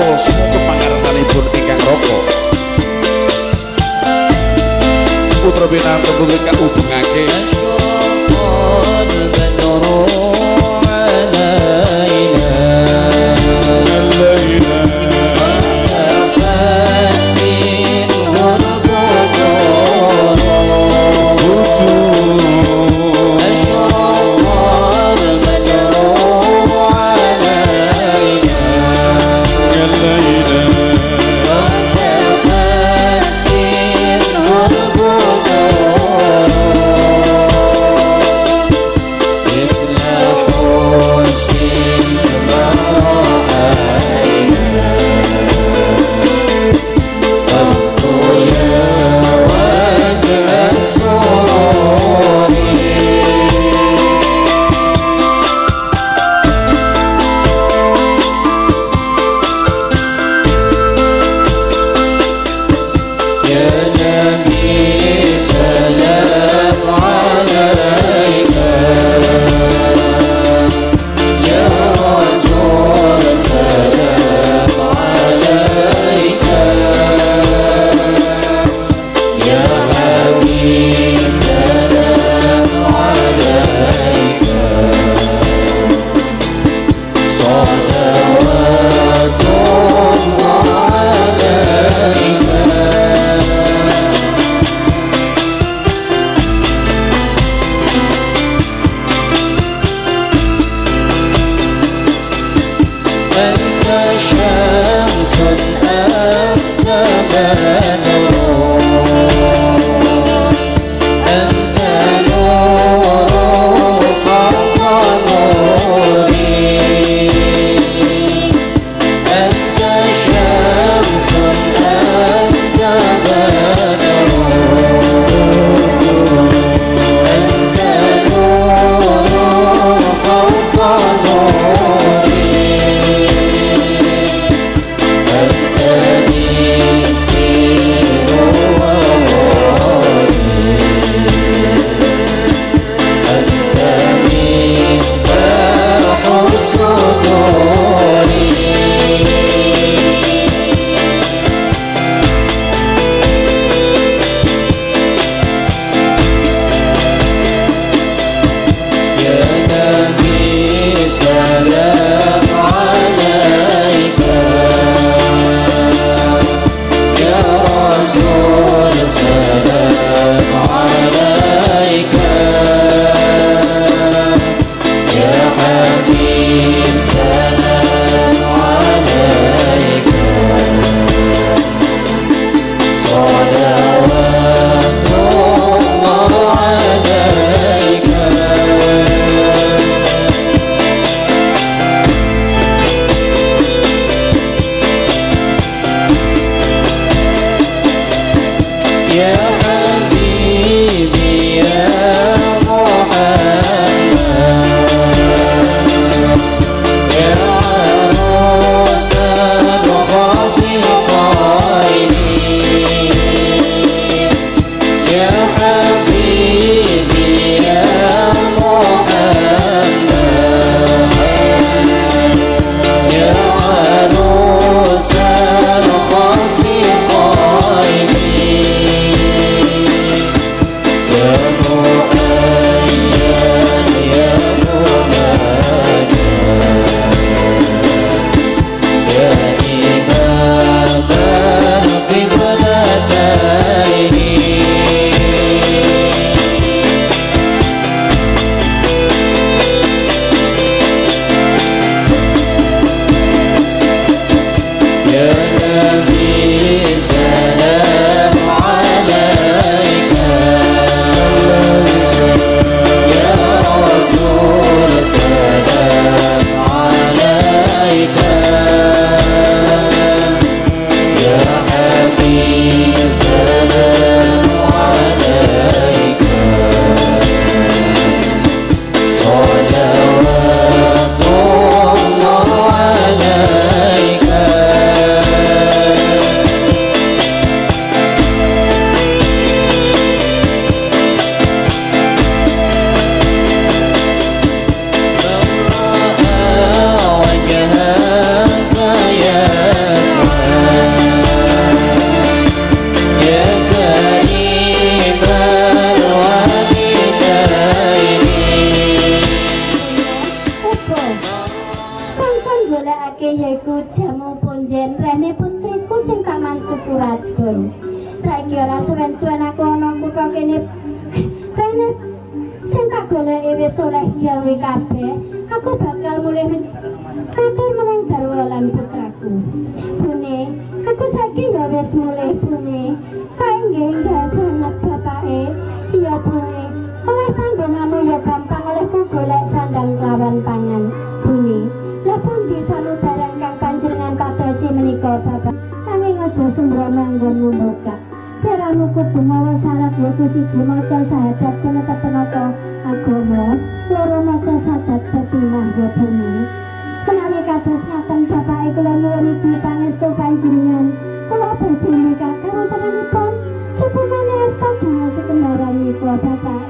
roko sing kepangarsanipun ingkang roko putra binan tentu ingkang hubungake yaiku jamu punjen rene putriku sing tak mantuku saiki ora suwen-suwen aku ana kutha kene. Rene sing tak goleki wis oleh gawe kabeh aku bakal mulih atur marang garwa lan putraku. Bune aku saiki ya wis mulih bune. Kangge enggak sangat bapake? Iya bune. Oleh panggonanmu ya gampang olehku golek sandang lawan pangan. kau bapak nanging aja sembrono anggonmu buka Seramu kudu mawa syarat yaiku siji maca sahadat penetep penata agama. Loro maca sahadat betinah ya bumi. Menawi kados ngaten bapak ikulah nyuri di panis pangestu panjenengan. Kula berdiri nikah karo tenanipun. Coba mana astagung ngasih sekendaran kula bapak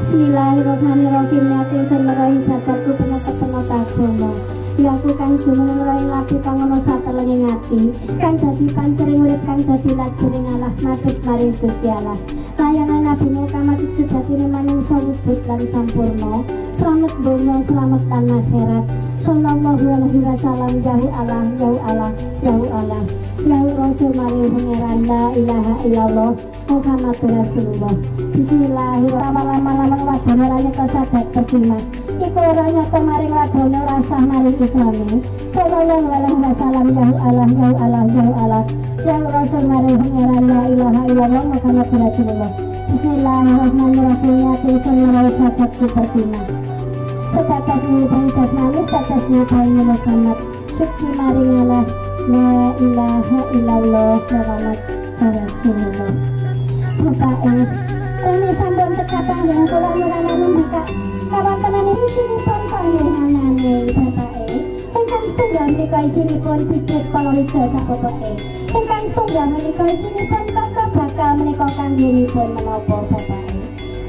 Bismillahirrahmanirrahim. Nati sunurahi sadatku penetep penata agama aku kan jumeneng rai lagi kang ono lagi ngati kan jadi pancering urip kan jadi lajeng ngalah matur maring Gusti Allah. Layanan Nabi Muhammad sejati manungsa wujud dan sampurno selamat bono selamat tanah herat sallallahu alaihi wasallam jauh Allah jauh Allah jauh Allah jauh rasul maring pangeran la ilaha illallah Muhammad Rasulullah. Bismillahirrahmanirrahim. Lama-lama-lama wadana raya kesadat terima iku ora nyata maring ladone rasah maring islami sallallahu alaihi wasallam ya Allah ya Allah ya Allah ya Rasul maring pangeran la ilaha illallah Muhammad Rasulullah. Bismillahirrahmanirrahim ya Tuhan merasa sakit pertina Sebatas ini penjas manis, sebatas ini bayi Muhammad. Syukur maring Allah La ilaha illallah Muhammad Rasulullah. Bapak ini sampun cekatan yang kula nyuwun membuka kawantenan ini sini pun panjenengane Bapak ingkang setunggal menika isinipun bibit palawija sapotoke ingkang setunggal menika isinipun kaca bakal menika kanggiripun menapa Bapak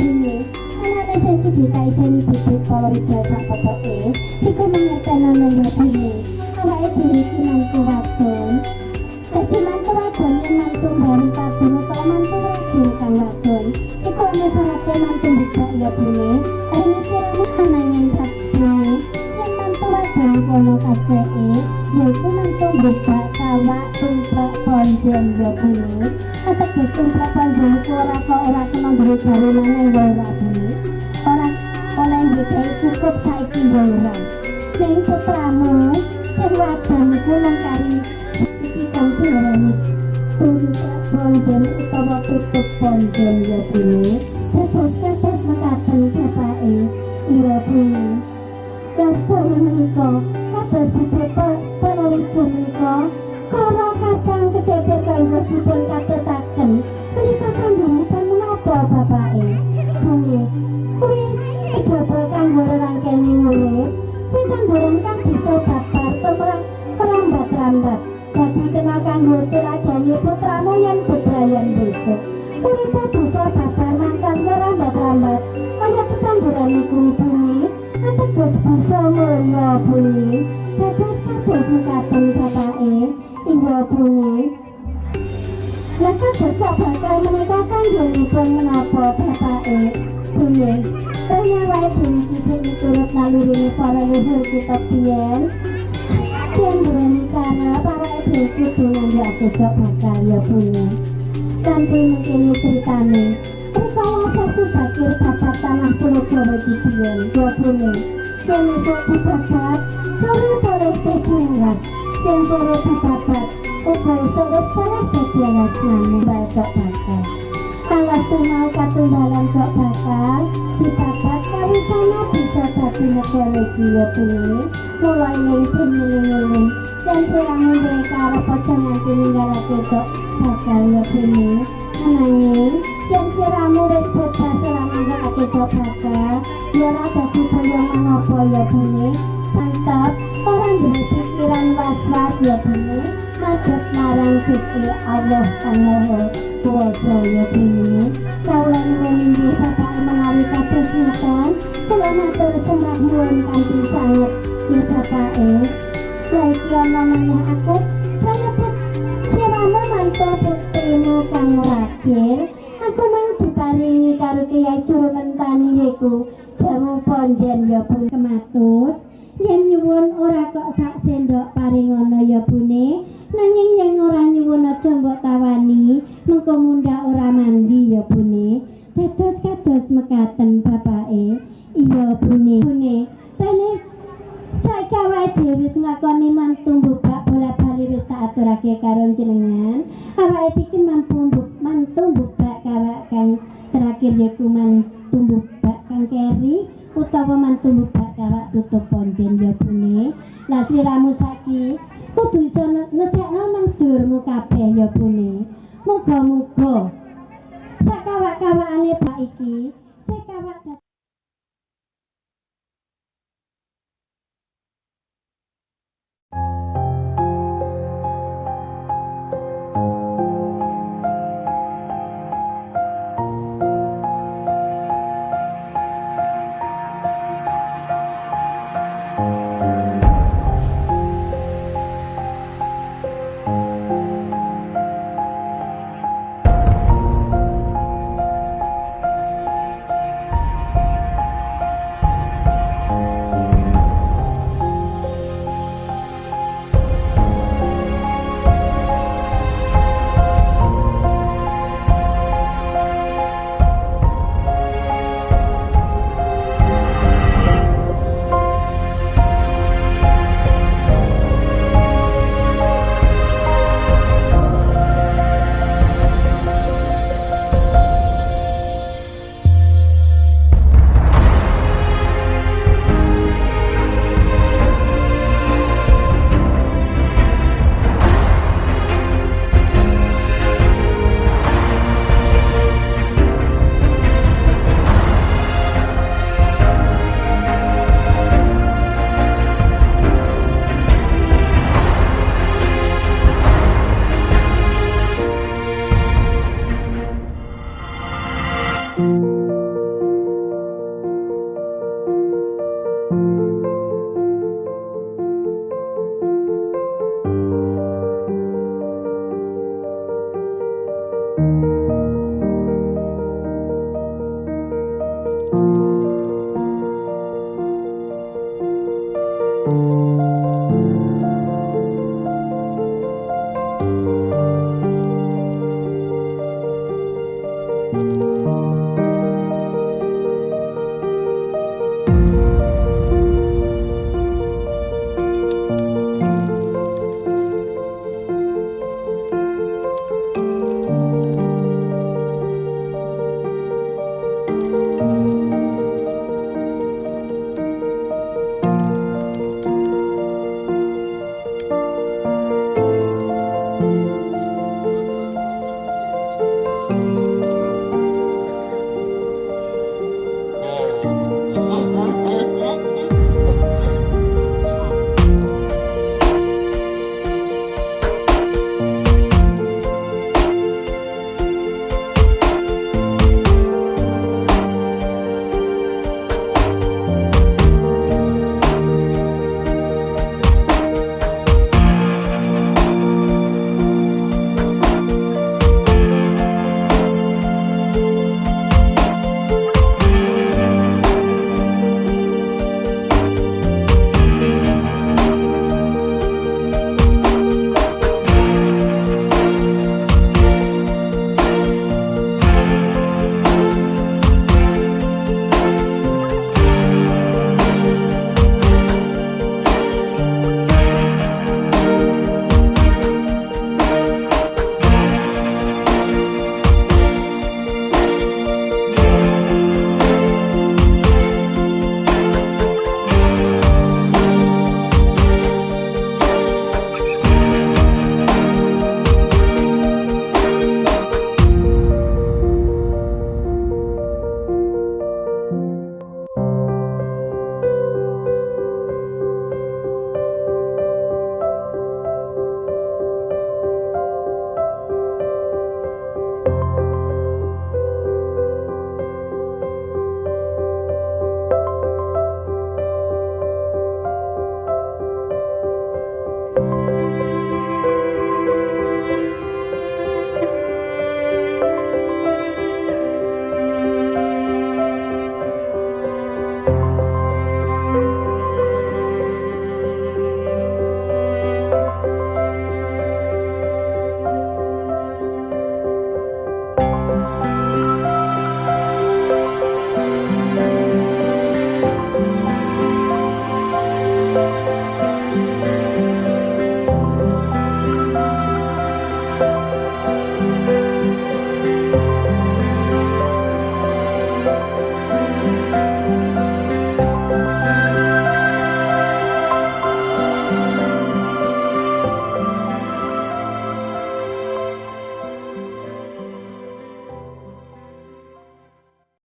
ini anake sing siji ta isini bibit palawija sapotoke iku mangertenane ya bumi awake dhewe iki mantu wadon dadi mantu wadon yen mantu bareng kadung utawa mantu wadon kang wadon. Iku ana syaratnya mantu buka ya bumi karena siramu ananging sabdu yen mantu wadon kono kaceke yaiku mantu buka kawak tumplek ponjen ya bumi ateges tumplek ponjen iku ora kok ora kena duwe baru maneh ya ora bumi ora oleh duwe cukup saiki ya ora ning putramu sing wadon iku nang kari iki kang diarani tumplek ponjen utawa tutup ponjen ya bumi terus mekaten bapake iya bumi Kastanya menika kados bibit panawija menika kara kacang keceber kanggo dipun katetaken menika kanggonipun menapa bapake bumi kuwi kejaba kanggo rangkene urip kuwi tanduran kang bisa babar tumrap perambat-rambat dadi kena kanggo tuladani putramu yen bebrayan besok uripe bisa babar mangkal merambat-rambat kaya iku bumi ateges bisa mulya bumi. Dados kados mekaten bapake iya bumi. Laka bocah bakal menika kanggongipun menapa bapake bumi? Kaya wae bumi kisih miturut nalurine para leluhur kita biyen. Yen duweni cara para ibu kudu jok bakal ya bumi. Kanthi mungkin ceritane subatur babat tanah Ponorogo iki biyen babone dene sopo babat sore boleh dadi dan sore babat uga iso wis boleh dadi luas bacok bakal Alas mau katumbalan sok bakal dibabat bisa dadi negara iki ya mulai ning dan serang mereka arah pocong nanti meninggal sok bakal ya bene nanging yang siramu wis bakal ya ora dadi boyong mengapa ya bumi santap orang duwe pikiran was-was ya bumi madhep marang Gusti Allah kang Maha Kuwasa ya bumi kawula nuwun Bapak menawi kados ngeten kula matur sembah nuwun kanthi sanget ya Bapake. Saiki ana maneh aku. Praneput siramu mantu putrimu kang rakil karo Kyai Juru Mentani yaiku. Jamu ponjen ya pun kematus. Yen nyuwun ora kok sak sendok paringono ya bune. Nanging yen ora nyuwun aja mbok tawani mengko mundhak ora mandi ya bune. Dados kados mekaten bapake. Iya bune. Bune. Rene saiki awake dhewe wis ngakoni mantu mbubak bola bali wis tak aturake karo jenengan. Awake iki mampu mantu mbubak kawak kang terakhir yaiku mantu mbubak kang keri utawa mantu mbubak kawak tutup ponjen ya bune. Lah siramu saiki kudu iso nesekno nang sedulurmu kabeh ya bune. Muga-muga sakawak-kawakane bak iki sekawak